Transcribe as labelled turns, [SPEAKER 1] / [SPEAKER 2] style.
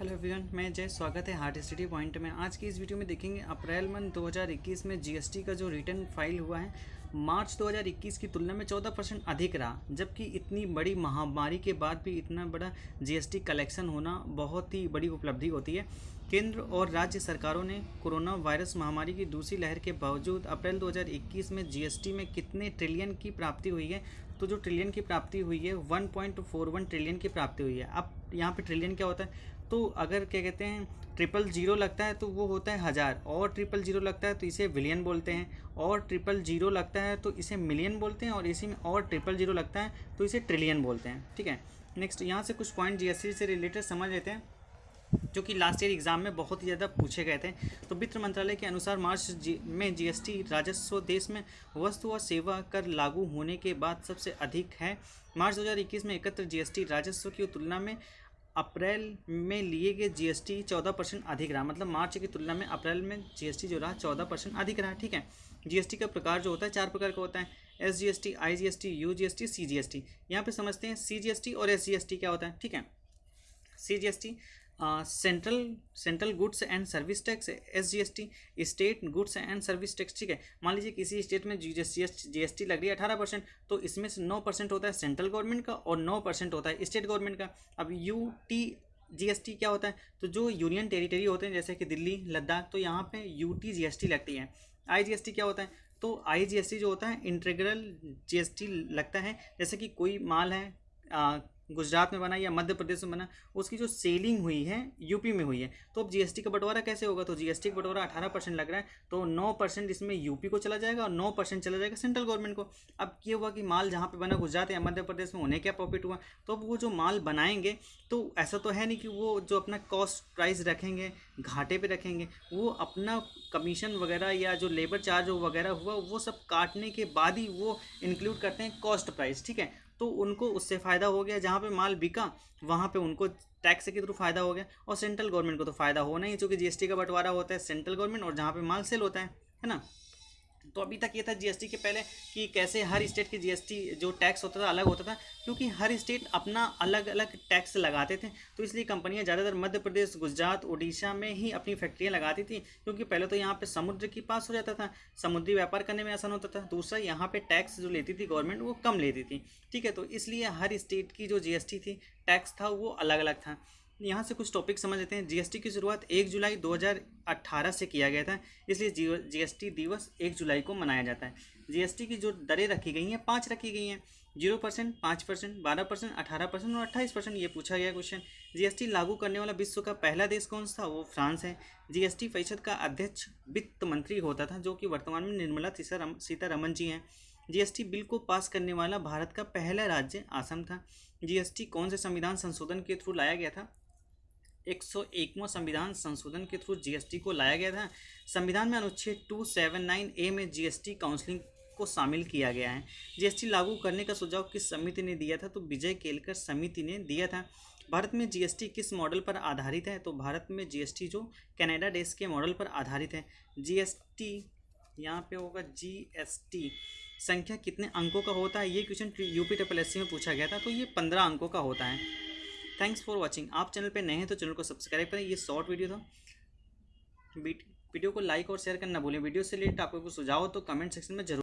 [SPEAKER 1] Hello everyone मैं जय, स्वागत है हार्ट स्टडी पॉइंट में। आज की इस वीडियो में देखेंगे अप्रैल मंथ 2021 में जीएसटी का जो रिटर्न फ़ाइल हुआ है, मार्च 2021 की तुलना में 14 परसेंट अधिक रहा, जबकि इतनी बड़ी महामारी के बाद भी इतना बड़ा जीएसटी कलेक्शन होना बहुत ही बड़ी उपलब्धि होती है। केंद्र और राज्य सरकारों ने कोरोना वायरस महामारी की दूसरी लहर के बावजूद अप्रैल 2021 में जीएसटी में कितने ट्रिलियन की प्राप्ति हुई है तो जो ट्रिलियन की प्राप्ति हुई है 1.41 ट्रिलियन की प्राप्ति हुई है। अब यहाँ पे ट्रिलियन क्या होता है? तो अगर क्या कहते हैं ट्रिपल ज़ीरो लगता है तो वो होता है हज़ार, और ट्रिपल ज़ीरो लगता है तो इसे विलियन बोलते हैं, और ट्रिपल ज़ीरो लगता है तो इसे मिलियन बोलते हैं, और इसी में और ट्रिपल ज़ीरो लगता है तो इसे ट्रिलियन बोलते हैं, ठीक है? नेक्स्ट यहाँ से कुछ पॉइंट जीएसटी से रिलेटेड समझ लेते हैं, जो कि लास्ट ईयर एग्ज़ाम में बहुत ही ज़्यादा पूछे गए थे। तो वित्त मंत्रालय के अनुसार मार्च जी, में जीएसटी राजस्व देश में वस्तु और सेवा कर लागू होने के बाद सबसे अधिक है। मार्च 2021 में एकत्र जीएसटी राजस्व की तुलना में अप्रैल में लिए गए जीएसटी चौदह परसेंट अधिक रहा मतलब मार्च की तुलना में अप्रैल में जीएसटी जो रहा चौदह परसेंट अधिक रहा ठीक है जीएसटी का प्रकार जो होता है चार प्रकार का होता है S G S T I G S T U G S T C G S T यहाँ पर समझते हैं सी जी एस टी और एस जी एस टी क्या होता है ठीक है C G S T central central goods and service tax S G S T state goods and service tax ठीक है? मान लीजिए किसी स्टेट में जी एस टी लग रही है अठारह परसेंट तो इसमें से नौ परसेंट होता है सेंट्रल गवर्नमेंट का और नौ परसेंट होता है स्टेट गवर्नमेंट का। अब यू टी जीएसटी क्या होता है? तो जो यूनियन टेरिटरी होते हैं जैसे कि दिल्ली लद्दाख तो यहाँ पे यू टी लगती है। आई जीएसटी क्या होता है? तो आई जीएसटी जो होता है इंटीग्रल जीएसटी लगता है। जैसे कि कोई माल है आ, गुजरात में बना या मध्य प्रदेश में बना, उसकी जो सेलिंग हुई है, यूपी में हुई है। तो अब जीएसटी का बंटवारा कैसे होगा? तो जीएसटी का बंटवारा अठारह परसेंट लग रहा है तो नौ परसेंट इसमें यूपी को चला जाएगा और नौ परसेंट चला जाएगा सेंट्रल गवर्नमेंट को। अब ये हुआ कि माल जहाँ पर बना, गुजरात या मध्य प्रदेश में, उन्हें क्या प्रॉफिट हुआ? तो अब वो जो माल बनाएँगे तो ऐसा तो है नहीं कि वो जो अपना कॉस्ट प्राइस रखेंगे, घाटे पर रखेंगे, वो अपना कमीशन वगैरह या जो लेबर चार्ज वगैरह हुआ, वो सब काटने के बाद ही वो इंक्लूड करते हैं कॉस्ट प्राइस ठीक है? तो उनको उससे फ़ायदा हो गया। जहाँ पे माल बिका, वहाँ पे उनको टैक्स के थ्रू फ़ायदा हो गया। और सेंट्रल गवर्नमेंट को तो फ़ायदा होना ही चूँकि जीएसटी का बंटवारा होता है सेंट्रल गवर्नमेंट और जहाँ पे माल सेल होता है है ना? तो अभी तक ये था जीएसटी के पहले कि कैसे हर स्टेट की जीएसटी जो टैक्स होता था, अलग होता था, क्योंकि हर स्टेट अपना अलग अलग टैक्स लगाते थे। तो इसलिए कंपनियाँ ज़्यादातर मध्य प्रदेश, गुजरात उड़ीसा में ही अपनी फैक्ट्रियाँ लगाती थी, क्योंकि पहले तो यहाँ पर समुद्र के पास हो जाता था, समुद्री व्यापार करने में आसान होता था। दूसरा, यहाँ पर टैक्स जो लेती थी गवर्नमेंट वो कम लेती थी। ठीक है तो इसलिए हर स्टेट की जो जीएसटी थी टैक्स था, वो अलग अलग था। यहाँ से कुछ टॉपिक समझ लेते हैं। जीएसटी की शुरुआत एक जुलाई 2018 से किया गया था, इसलिए जीएसटी दिवस एक जुलाई को मनाया जाता है। जीएसटी की जो दरें रखी गई हैं, पाँच रखी गई हैं। ज़ीरो परसेंट, पाँच परसेंट, बारह परसेंट, अठारह परसेंट और अट्ठाईस परसेंट ये पूछा गया क्वेश्चन जीएसटी लागू करने वाला विश्व का पहला देश कौन सा? वो फ्रांस है। जीएसटी परिषद का अध्यक्ष वित्त मंत्री होता था, जो कि वर्तमान में निर्मला सीतारमन जी हैं। जीएसटी बिल को पास करने वाला भारत का पहला राज्य आसम था। जीएसटी कौन से संविधान संशोधन के थ्रू लाया गया था? एक सौ एकवा संविधान संशोधन के थ्रू जीएसटी को लाया गया था। संविधान में अनुच्छेद टू सेवन नाइन ए में जीएसटी काउंसलिंग को शामिल किया गया है। जीएसटी लागू करने का सुझाव किस समिति ने दिया था? तो विजय केलकर समिति ने दिया था। भारत में जीएसटी किस मॉडल पर आधारित है? तो भारत में जीएसटी जो कनाडा देश के मॉडल पर आधारित है। जीएसटी यहाँ पे होगा जीएसटी संख्या कितने अंकों का होता है? ये क्वेश्चन यूपी ट्रिपल एस में पूछा गया था तो ये पंद्रह अंकों का होता है। थैंक्स फॉर वॉचिंग आप चैनल पर नए हैं तो चैनल को सब्सक्राइब करें। ये शॉर्ट वीडियो था। वीडियो को लाइक और शेयर करना भूलें। वीडियो से रिलेटेड आपको कुछ सुझाव हो तो कमेंट सेक्शन में ज़रूर